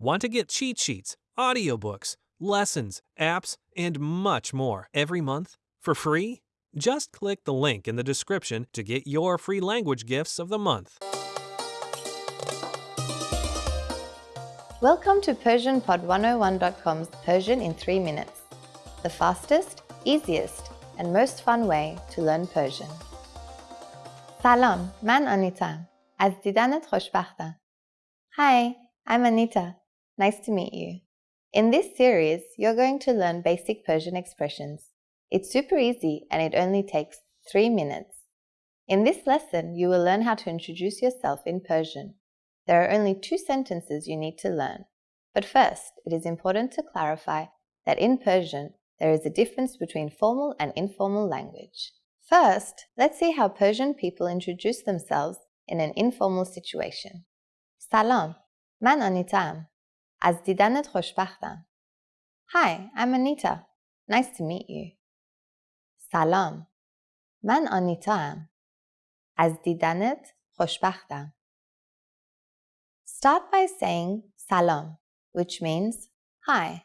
Want to get cheat sheets, audiobooks, lessons, apps, and much more every month for free? Just click the link in the description to get your free language gifts of the month. Welcome to PersianPod101.com's Persian in 3 minutes, the fastest, easiest, and most fun way to learn Persian. سلام من آنیتم از دیدنت خوشبختم Hi, I'm Anita. Nice to meet you. In this series, you're going to learn basic Persian expressions. It's super easy and it only takes 3 minutes. In this lesson, you will learn how to introduce yourself in Persian. There are only two sentences you need to learn. But first, it is important to clarify that in Persian, there is a difference between formal and informal language. First, let's see how Persian people introduce themselves in an informal situation. Salam, man Anitam. Az didanet خوشبختم. Hi, I'm Anita. Nice to meet you. Salam, man Anitam. Az didanet خوشبختم. Start by saying salam, which means hi.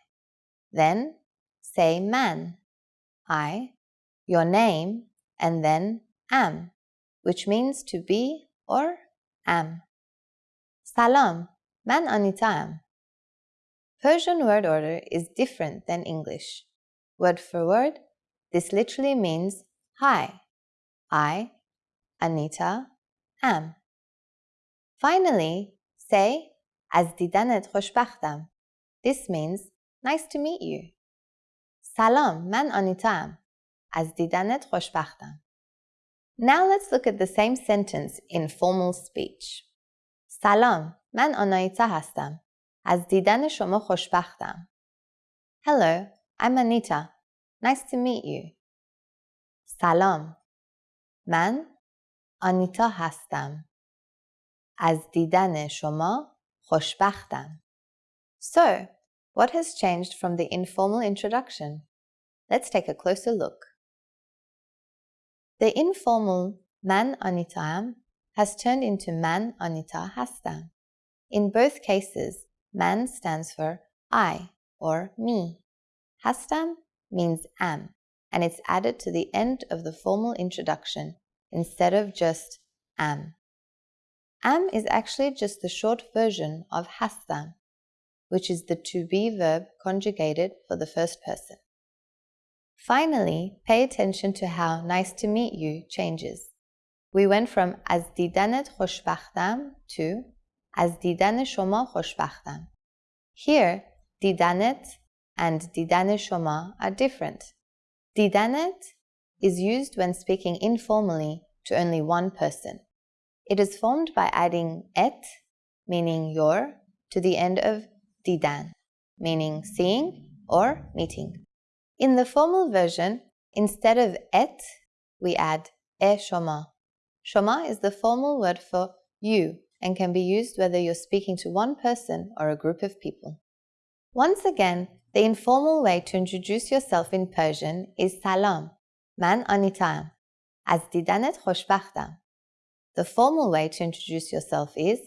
Then say man, I, your name, and then am, which means to be or am. Salam, man anitam. Persian word order is different than English. Word for word, this literally means hi, I, Anita, am. Finally, say از دیدنت خوشبختم. This means nice to meet you. سلام من آنیتا از دیدنت خوشبختم. Now let's look at the same sentence in formal speech. سلام من آنایتا هستم. از دیدن شما خوشبختم. Hello, I'm Anita. Nice to meet you. سلام. من آنیتا هستم. از دیدن شما خوشبختم. So, what has changed from the informal introduction? Let's take a closer look. The informal man anitam has turned into man anita hastam. In both cases, Man stands for I or me. Hastam means am, and it's added to the end of the formal introduction instead of just am. Am is actually just the short version of hastam, which is the to be verb conjugated for the first person. Finally, pay attention to how nice to meet you changes. We went from az didanet khoshbakhtam to از دیدن شما خوشبختم. Here, دیدنت and دیدن شما are different. دیدنت is used when speaking informally to only one person. It is formed by adding et, meaning your, to the end of didan, meaning seeing or meeting. In the formal version, instead of et, we add e shoma. Shoma is the formal word for you and can be used whether you're speaking to one person or a group of people. Once again, the informal way to introduce yourself in Persian is salam, man anitam, az didanet خوشبختم. The formal way to introduce yourself is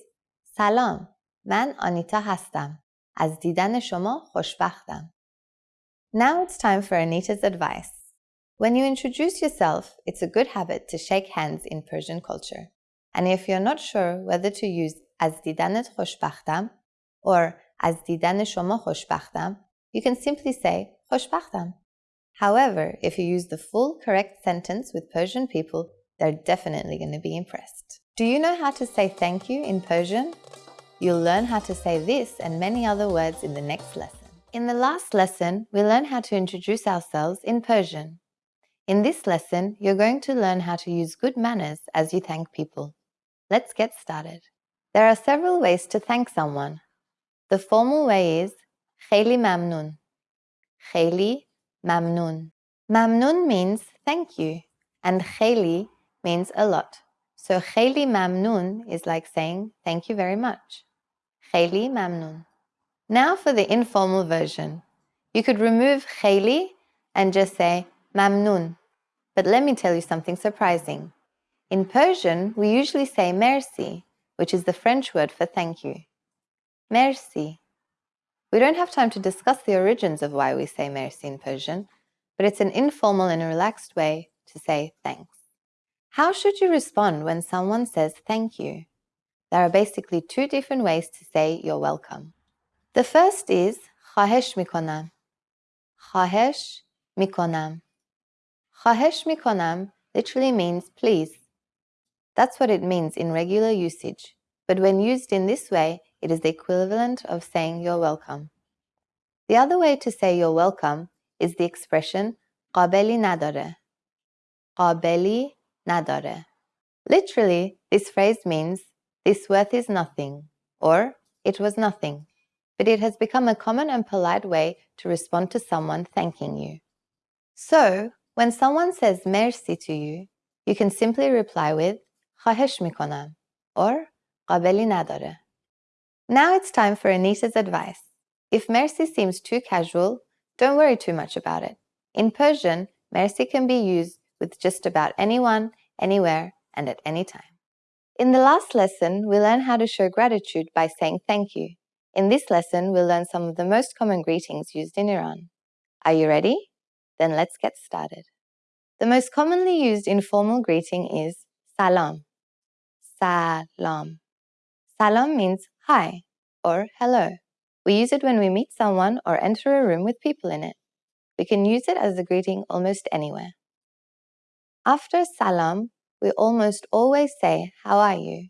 سلام من آنیتا هستم از دیدن شما خوشبختم Now it's time for Anita's advice. When you introduce yourself, it's a good habit to shake hands in Persian culture. And if you're not sure whether to use از دیدنت خوشبختم or از دیدن شما خوشبختم, you can simply say خوشبختم. However, if you use the full correct sentence with Persian people, they're definitely going to be impressed. Do you know how to say thank you in Persian? You'll learn how to say this and many other words in the next lesson. In the last lesson, we learned how to introduce ourselves in Persian. In this lesson, you're going to learn how to use good manners as you thank people. Let's get started. There are several ways to thank someone. The formal way is خیلی ممنون. خیلی ممنون. Mamnun means thank you, and خیلی means a lot. So خیلی ممنون is like saying thank you very much. خیلی ممنون. Now for the informal version. You could remove خیلی and just say ممنون. But let me tell you something surprising. In Persian, we usually say merci, which is the French word for thank you. Merci. We don't have time to discuss the origins of why we say merci in Persian, but it's an informal and relaxed way to say thanks. How should you respond when someone says thank you? There are basically two different ways to say you're welcome. The first is خواهش میکنم. خواهش میکنم. خواهش میکنم literally means please. That's what it means in regular usage, but when used in this way, it is the equivalent of saying you're welcome. The other way to say you're welcome is the expression قابلی نداره. قابلی نداره. Literally, this phrase means this worth is nothing or it was nothing, but it has become a common and polite way to respond to someone thanking you. So, when someone says merci to you, you can simply reply with خواهش میکنم or قابلی نداره. Now it's time for Anita's advice. If merci seems too casual, don't worry too much about it. In Persian, merci can be used with just about anyone, anywhere, and at any time. In the last lesson, we learned how to show gratitude by saying thank you. In this lesson, we'll learn some of the most common greetings used in Iran. Are you ready? Then let's get started. The most commonly used informal greeting is salam. Salam. Salam means hi or hello. We use it when we meet someone or enter a room with people in it. We can use it as a greeting almost anywhere. After salam, we almost always say, How are you?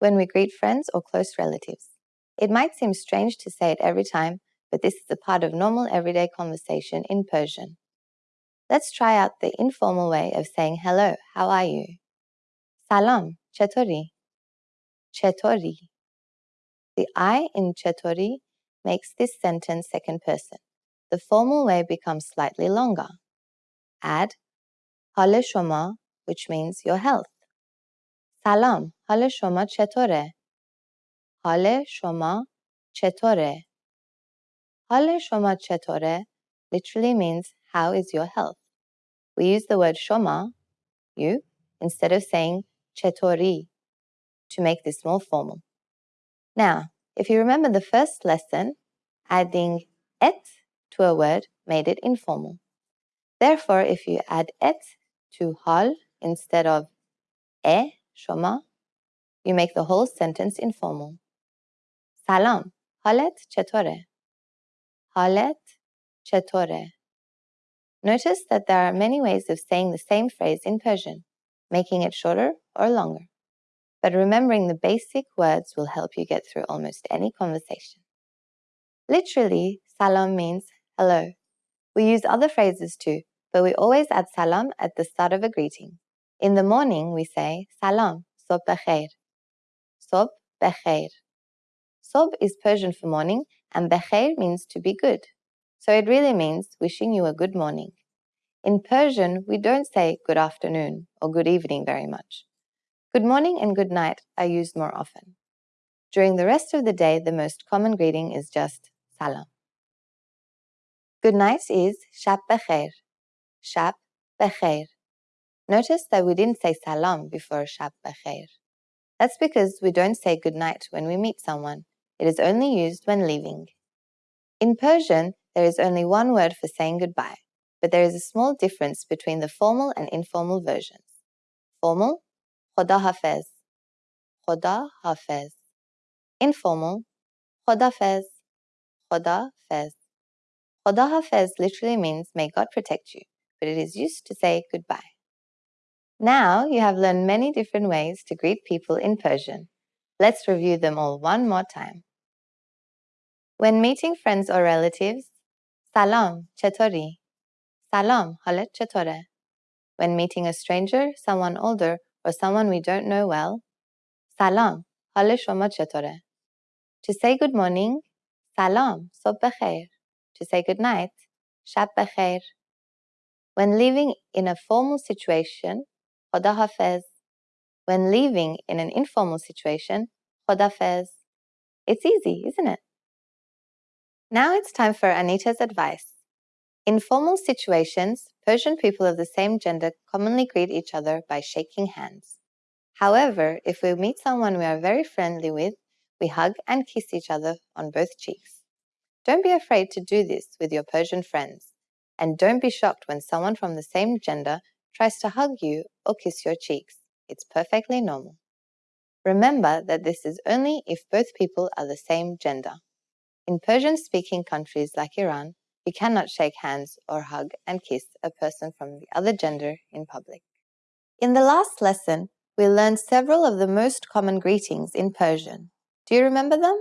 when we greet friends or close relatives. It might seem strange to say it every time, but this is a part of normal everyday conversation in Persian. Let's try out the informal way of saying hello, how are you? Salam, chetori. Chetori. The I in chetori makes this sentence second person. The formal way becomes slightly longer. Add حال شما which means your health. سلام حال شما چطوره؟ حال شما چطوره؟ حال شما چطوره literally means how is your health. We use the word shoma, you, instead of saying chetori to make this more formal. Now, if you remember the first lesson, adding et to a word made it informal. Therefore, if you add et to hal instead of e, shoma, you make the whole sentence informal. Salam, halet chetore. Halet chetore. Notice that there are many ways of saying the same phrase in Persian, making it shorter or longer. But remembering the basic words will help you get through almost any conversation. Literally, salam means hello. We use other phrases too, but we always add salam at the start of a greeting. In the morning, we say salam, sob bekhair. Sob bekhair. Sob is Persian for morning, and bekhair means to be good. So it really means wishing you a good morning. In Persian, we don't say good afternoon or good evening very much. Good morning and good night are used more often. During the rest of the day, the most common greeting is just salam. Good night is shab bekhair. Shab bekhair. Notice that we didn't say salam before shab bekhair. That's because we don't say good night when we meet someone. It is only used when leaving. In Persian, there is only one word for saying goodbye, but there is a small difference between the formal and informal versions. Formal, khoda hafez. Khoda hafez. Informal, khoda fez. Khoda fez. Khoda hafez literally means may God protect you, but it is used to say goodbye. Now you have learned many different ways to greet people in Persian. Let's review them all one more time. When meeting friends or relatives, salam, chetori. Salam, halet chetore. When meeting a stranger, someone older, or someone we don't know well, salam, shoma chetore. To say good morning, salam, sob bekhair. To say good night, shab bekhair. When living in a formal situation, khoda hafez. When leaving in an informal situation, khodafez. It's easy, isn't it? Now it's time for Anita's advice. In formal situations, Persian people of the same gender commonly greet each other by shaking hands. However, if we meet someone we are very friendly with, we hug and kiss each other on both cheeks. Don't be afraid to do this with your Persian friends, and don't be shocked when someone from the same gender tries to hug you or kiss your cheeks. It's perfectly normal. Remember that this is only if both people are the same gender. In Persian speaking countries like Iran, you cannot shake hands or hug and kiss a person from the other gender in public. In the last lesson, we learned several of the most common greetings in Persian. Do you remember them?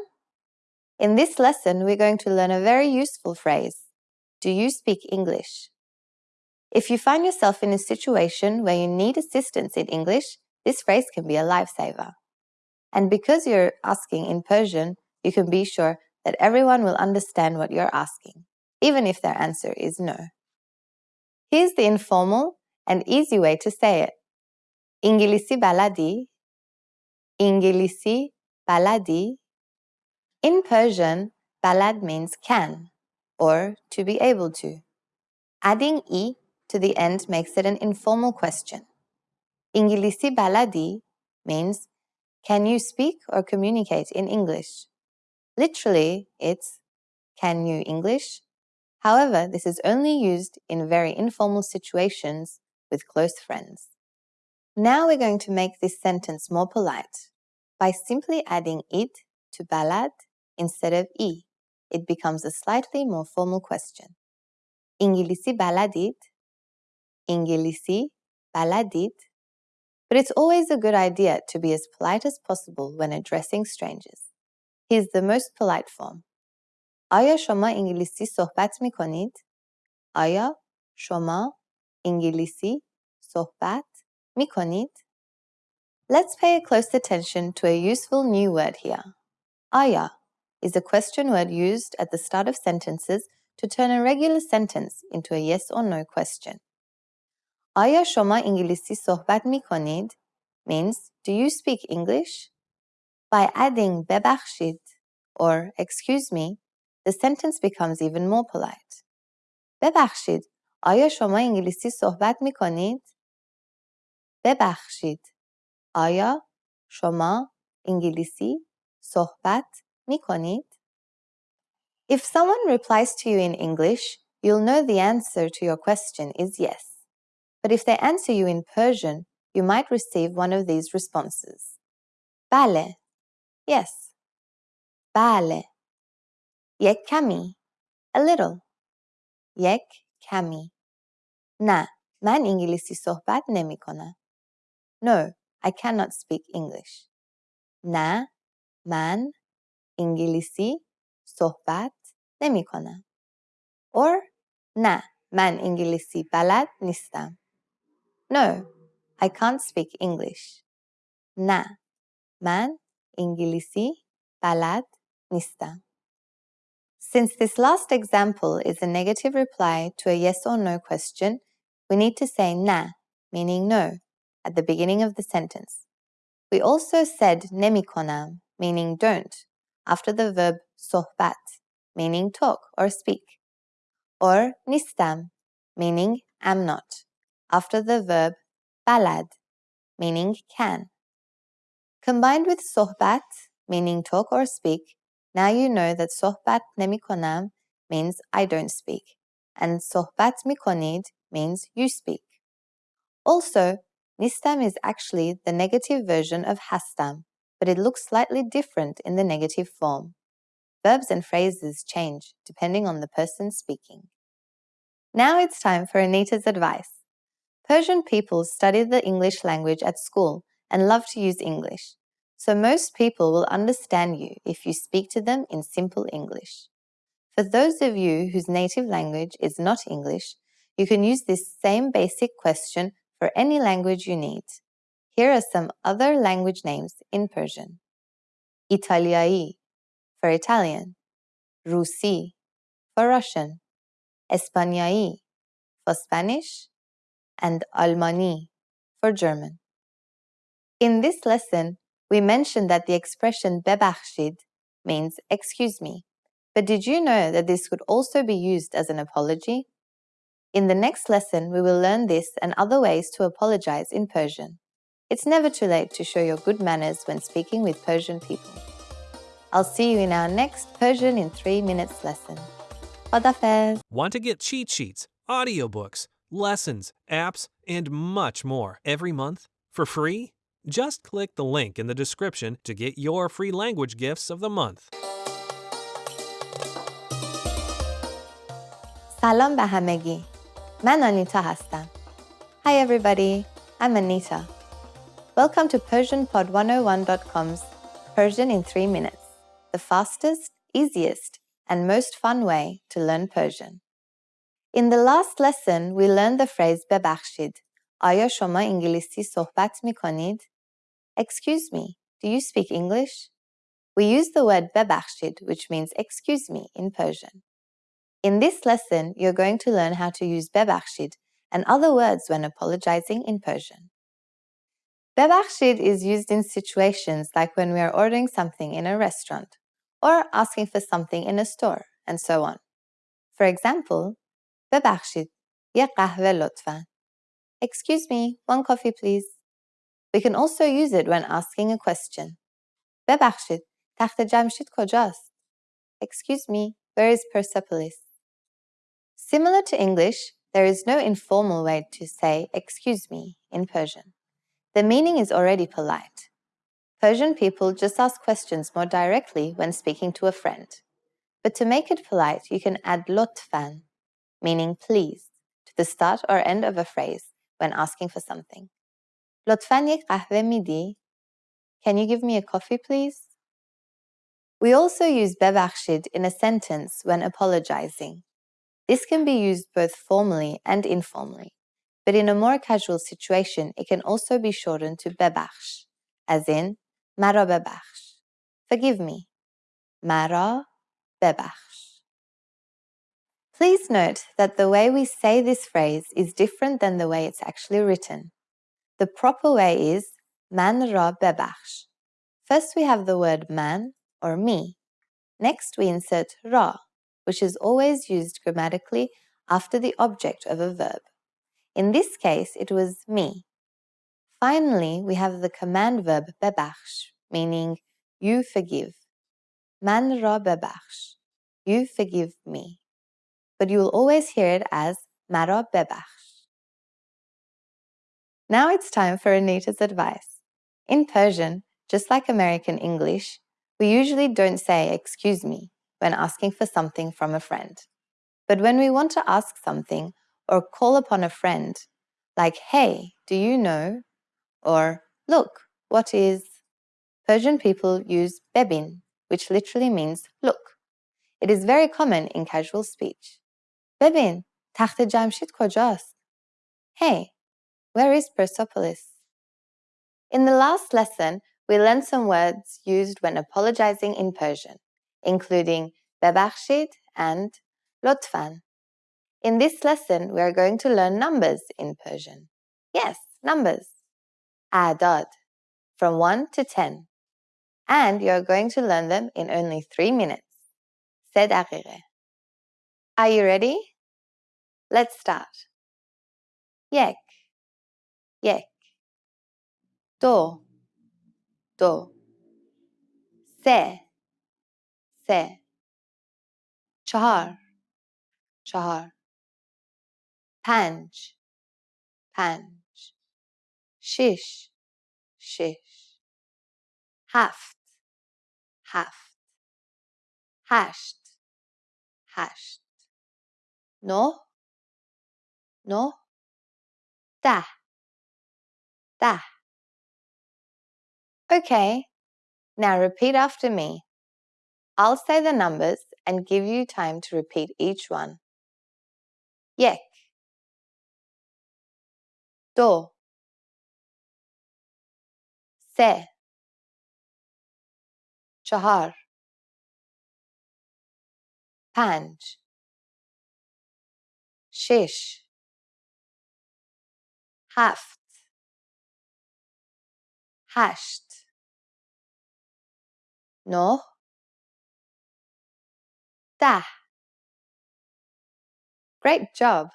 In this lesson, we're going to learn a very useful phrase. Do you speak English? If you find yourself in a situation where you need assistance in English, this phrase can be a lifesaver. And because you're asking in Persian, you can be sure that everyone will understand what you're asking, even if their answer is no. Here's the informal and easy way to say it. İngilisi baladi, İngilisi baladi. In Persian, balad means can, or to be able to. Adding i to the end makes it an informal question. İngilisi baladi means can you speak or communicate in English? Literally, it's can you English? However, this is only used in very informal situations with close friends. Now we're going to make this sentence more polite by simply adding it to balad instead of i. It becomes a slightly more formal question. İngilisi baladid? İngilisi baladid? But it's always a good idea to be as polite as possible when addressing strangers. Here's the most polite form. آیا شما انگلیسی صحبت می کنید؟ آیا شما انگلیسی صحبت می کنید؟ Let's pay close attention to a useful new word here. Aya is a question word used at the start of sentences to turn a regular sentence into a yes or no question. Aya shoma ingilisi sohbat mikonid means do you speak English? By adding bebakhshid or excuse me, the sentence becomes even more polite. ببخشید آیا شما انگلیسی صحبت می کنید؟ ببخشید آیا شما انگلیسی صحبت می کنید؟ If someone replies to you in English, you'll know the answer to your question is yes. But if they answer you in Persian, you might receive one of these responses. Bale, yes. Bale. Yek kami, a little. Yek kami. Na, man ingilisi sohbet nemi kona. No, I cannot speak English. Na, man ingilisi sohbet nemi kona. Or, na, man ingilisi balad nistam. No, I can't speak English. Na, man ingilisi balad nistam. Since this last example is a negative reply to a yes or no question, we need to say na, meaning no, at the beginning of the sentence. We also said nemikonam, meaning don't, after the verb sohbat, meaning talk or speak, or nistam, meaning am not, after the verb balad, meaning can. Combined with sohbat, meaning talk or speak, now you know that sohbat nemikonam means I don't speak, and sohbat mikonid means you speak. Also, nistam is actually the negative version of hastam, but it looks slightly different in the negative form. Verbs and phrases change depending on the person speaking. Now it's time for Anita's advice. Persian people study the English language at school and love to use English, so most people will understand you if you speak to them in simple English. For those of you whose native language is not English, you can use this same basic question for any language you need. Here are some other language names in Persian. Italiai for Italian, Rusi for Russian, Espanjai for Spanish, and Almani for German. In this lesson, we mentioned that the expression bebakhshid means excuse me. But did you know that this could also be used as an apology? In the next lesson, we will learn this and other ways to apologize in Persian. It's never too late to show your good manners when speaking with Persian people. I'll see you in our next Persian in 3 minutes lesson. Khodafez. Want to get cheat sheets, audiobooks, lessons, apps, and much more every month for free? Just click the link in the description to get your free language gifts of the month. سلام به همگی. من آنیتا هستم. Hi everybody, I'm Anita. Welcome to PersianPod101.com's Persian in 3 minutes, the fastest, easiest, and most fun way to learn Persian. In the last lesson, we learned the phrase ببخشید. آیا شما انگلیسی صحبت می کنید؟ Excuse me, do you speak English? We use the word ببخشید which means excuse me in Persian. In this lesson, you're going to learn how to use ببخشید and other words when apologizing in Persian. Bebakhshid is used in situations like when we are ordering something in a restaurant or asking for something in a store and so on. For example, ببخشید یه قهوه لطفا Excuse me, one coffee please. We can also use it when asking a question. ببخشید تخت جمشید کجاست؟ Excuse me, where is Persepolis? Similar to English, there is no informal way to say excuse me in Persian. The meaning is already polite. Persian people just ask questions more directly when speaking to a friend. But to make it polite, you can add lotfan, meaning please, to the start or end of a phrase when asking for something. لطفاً یک قهوه میدی? Can you give me a coffee please? We also use ببخشید in a sentence when apologizing. This can be used both formally and informally, but in a more casual situation, it can also be shortened to ببخش, as in مرا ببخش. Forgive me. مرا ببخش. Please note that the way we say this phrase is different than the way it's actually written. The proper way is man ra bebakhsh. First we have the word man or me. Next we insert ra, which is always used grammatically after the object of a verb. In this case, it was me. Finally, we have the command verb bebakhsh, meaning you forgive. Man ra bebakhsh. You forgive me but you will always hear it as Mara Bebakhsh. Now it's time for Anita's advice. In Persian, just like American English, we usually don't say excuse me when asking for something from a friend. But when we want to ask something or call upon a friend, like hey, do you know? Or look, what is? Persian people use bebin, which literally means look. It is very common in casual speech. ببین تخت جمشید کجاست؟ Hey, where is Persepolis? In the last lesson, we learned some words used when apologizing in Persian, including ببخشید and لطفاً. In this lesson, we are going to learn numbers in Persian. Yes, numbers. Adad, from 1 to 10. And you are going to learn them in only 3 minutes. سه دقیقه. are you ready? Let's start. Yek, yek. Do, do. Se, se. Chahar, chahar. Panj, panj. Shish, shish. Haft, haft. Hasht, hasht no, no, da, da. Okay, now repeat after me. I'll say the numbers and give you time to repeat each one. Yek, do, se, chahar, panj. شش هفت هشت نه ده Great job!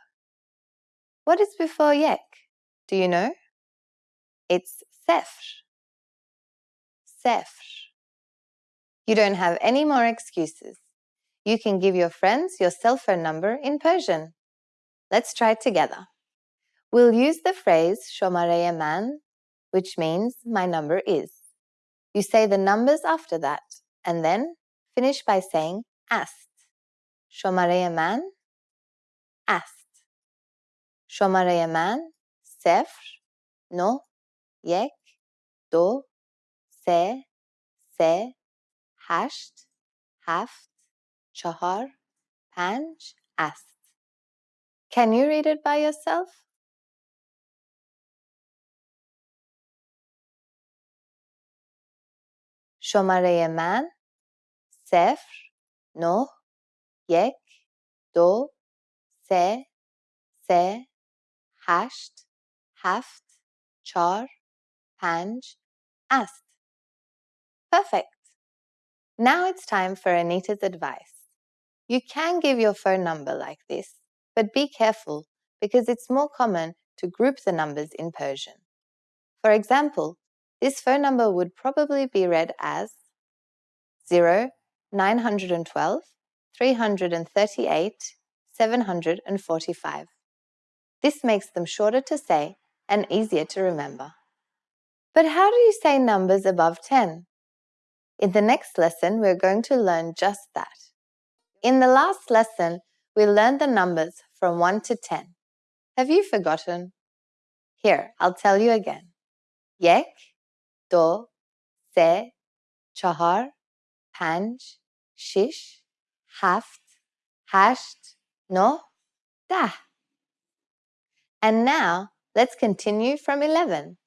What is before yek? Do you know? It's sefr. Sefr. You don't have any more excuses. You can give your friends your cell phone number in Persian. Let's try it together. We'll use the phrase shomarei man, which means my number is. You say the numbers after that, and then finish by saying ast. Shomarei man, ast. Shomarei man, sefr, no, yek, do, se, se, hasht, haft, chahar, panj, ast. Can you read it by yourself? شماره من صفر نه یک دو سه سه هشت هفت چهار پنج است. Perfect. Now it's time for Anita's advice. You can give your phone number like this, but be careful because it's more common to group the numbers in Persian. For example, this phone number would probably be read as 0 912 338 745. This makes them shorter to say and easier to remember. But how do you say numbers above 10? In the next lesson, we're going to learn just that. In the last lesson, we learned the numbers from 1 to 10. Have you forgotten? Here, I'll tell you again. Yek, do, se, chahar, panj, shish, haft, hasht, no, dah. And now, let's continue from 11.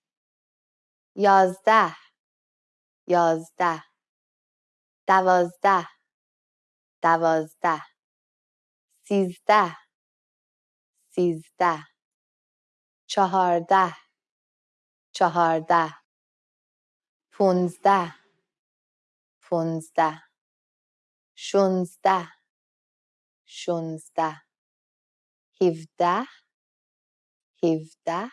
Yazdah, yazdah. دوازده دوازده سیزده سیزده چهارده چهارده پونزده پونزده شونزده شونزده هفده هفده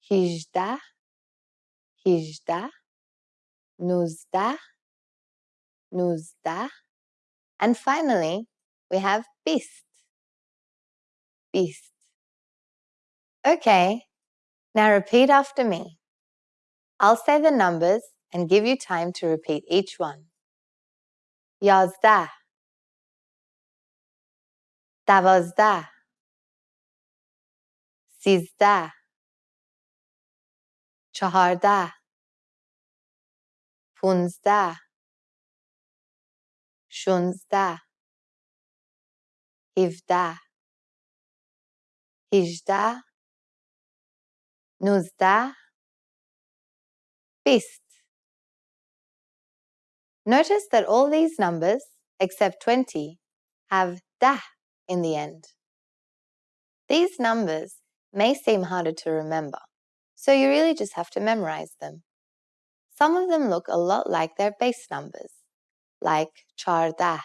هیجده هیجده نوزده nuzda. And finally, we have bist. Bist. Okay, now repeat after me. I'll say the numbers and give you time to repeat each one. Yazda. Davazda. Sizda. Chaharda. Punsda. Shunsda. 17 18 19 20 Notice that all these numbers, except 20, have da in the end. These numbers may seem harder to remember, so you really just have to memorize them. Some of them look a lot like their base numbers, like charda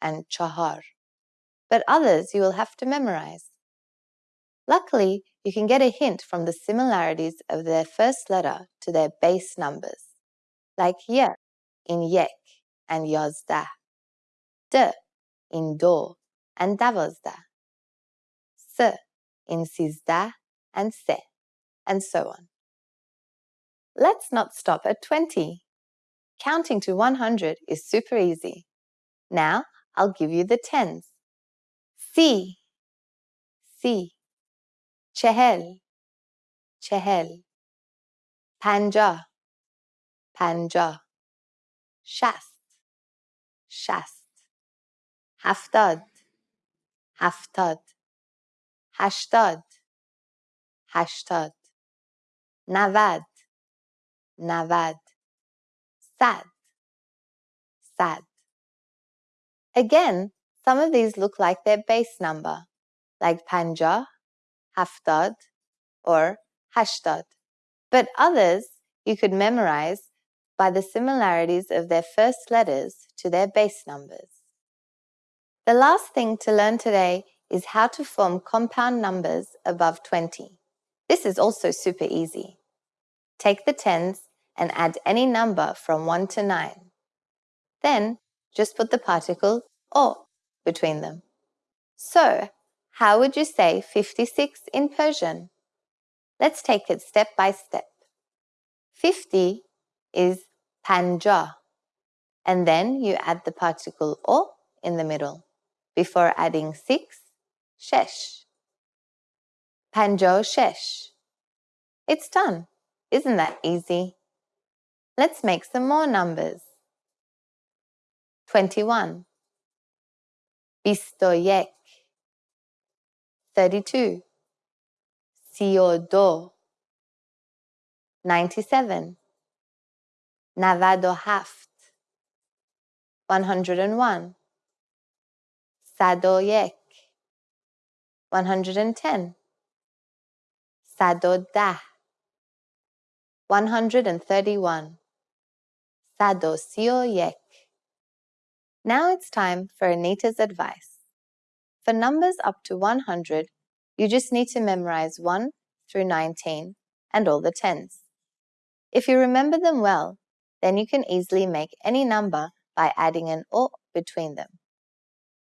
and chahar but others you will have to memorize. Luckily, you can get a hint from the similarities of their first letter to their base numbers, like ye in yek and yozda, d in do and davozda, s in sizdah and se, and so on. Let's not stop at 20. Counting to 100 is super easy. Now, I'll give you the tens. Si, si. Chehel, chehel. Panja, panja. Shast, shast. Haftad, haftad. Hashtad, hashtad. Navad, navad sad, sad. Again, some of these look like their base number, like panja, haftad, or hashtad. But others you could memorize by the similarities of their first letters to their base numbers. The last thing to learn today is how to form compound numbers above 20. This is also super easy. Take the tens and add any number from 1 to 9. Then just put the particle o between them. So, how would you say 56 in Persian? Let's take it step by step. 50 is panja, and then you add the particle o in the middle before adding 6, shesh. Panjo shesh. It's done. Isn't that easy? Let's make some more numbers. 21 بیست 32 سی و دو 97 97 101 صد و یک 110 صد و ده 131 صد و سی و یک Now it's time for Anita's advice. For numbers up to 100, you just need to memorize 1 through 19 and all the tens. If you remember them well, then you can easily make any number by adding an or between them.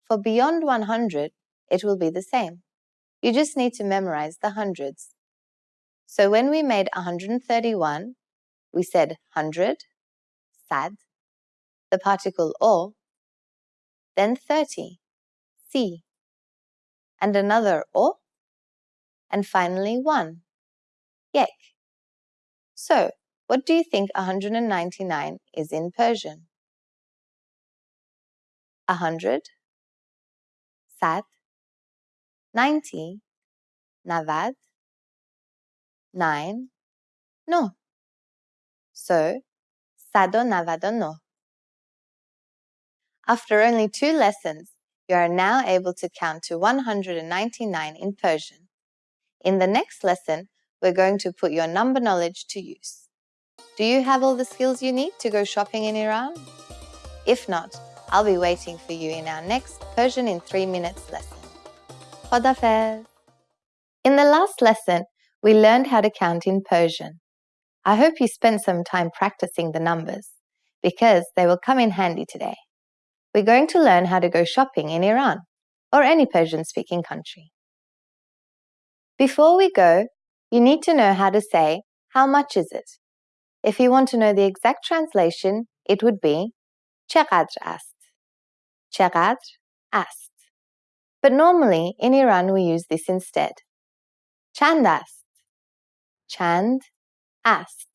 For beyond 100, it will be the same. You just need to memorize the hundreds. So when we made 131, we said 100, sad, the particle o, then 30, Si, and another O, and finally 1, Yek. So, what do you think 199 is in Persian? 100, Sad, 90, Navad, 9, No. So, Sado Navado after only two lessons, you are now able to count to 199 in Persian. In the next lesson, we're going to put your number knowledge to use. Do you have all the skills you need to go shopping in Iran? If not, I'll be waiting for you in our next Persian in 3 minutes lesson. Khodafez! In the last lesson, we learned how to count in Persian. I hope you spent some time practicing the numbers, because they will come in handy today we're going to learn how to go shopping in Iran or any Persian speaking country. Before we go, you need to know how to say, how much is it? If you want to know the exact translation, it would be چقدر است. چقدر است. But normally in Iran we use this instead. چند است. چند است.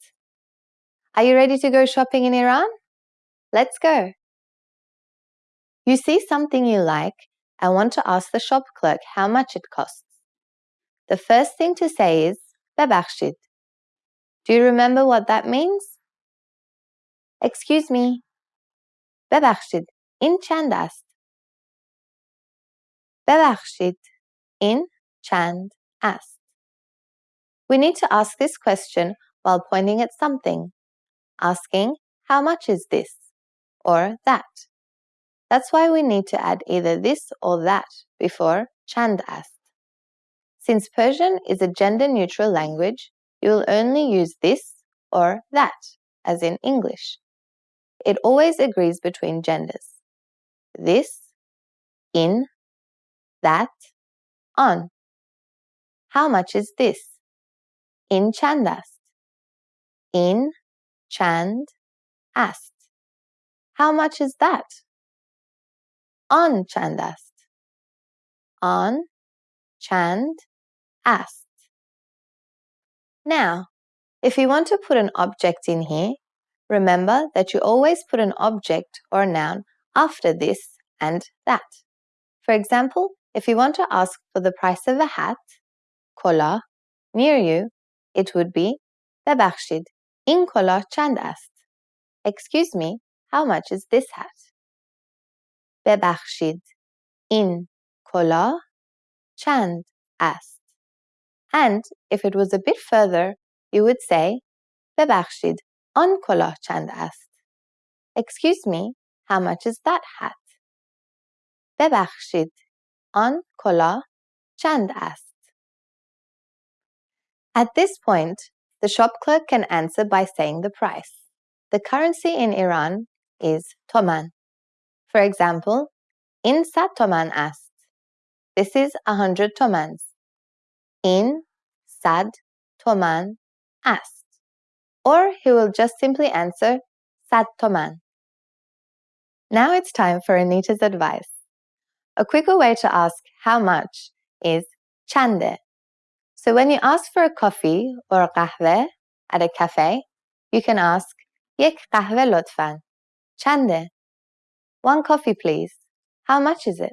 Are you ready to go shopping in Iran? Let's go. You see something you like and want to ask the shop clerk how much it costs. The first thing to say is ببخشید. Do you remember what that means? Excuse me. ببخشید. این چند است؟ ببخشید. این چند است. We need to ask this question while pointing at something, asking how much is this or that. That's why we need to add either this or that before chand ast. Since Persian is a gender-neutral language, you will only use this or that, as in English. It always agrees between genders. This, in, that, on. How much is this? In chandast. In chand ast. How much is that? آن چند است آن چند است Now, if you want to put an object in here, remember that you always put an object or a noun after this and that. For example, if you want to ask for the price of a hat, kola, near you, it would be ببخشید این کلاه چند است? Excuse me, how much is this hat? ببخشید این کلاه چند است and if it was a bit further you would say ببخشید آن کلاه چند است excuse me how much is that hat ببخشید آن کلاه چند است At this point, the shop clerk can answer by saying the price. The currency in Iran is toman. For example, in sad toman ast. This is a hundred tomans. In sad toman ast, Or he will just simply answer sad toman. Now it's time for Anita's advice. A quicker way to ask how much is chande. So when you ask for a coffee or a kahve at a cafe, you can ask yek kahve lotfan. Chande. One coffee please. How much is it?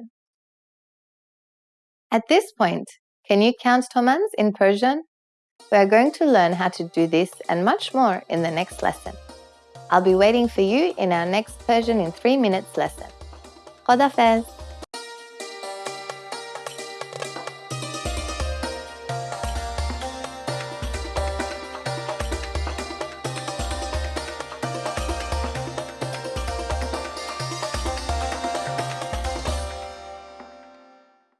At this point, can you count tomans in Persian? We are going to learn how to do this and much more in the next lesson. I'll be waiting for you in our next Persian in 3 minutes lesson. Khodafez!